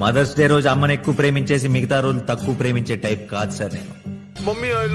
Mothers day రోజు అమ్మని ఎక్కువ ప్రేమించేసి మిగతా రోజులు తక్కువ ప్రేమించే టైప్ కాదు సార్ నేను. Mummy I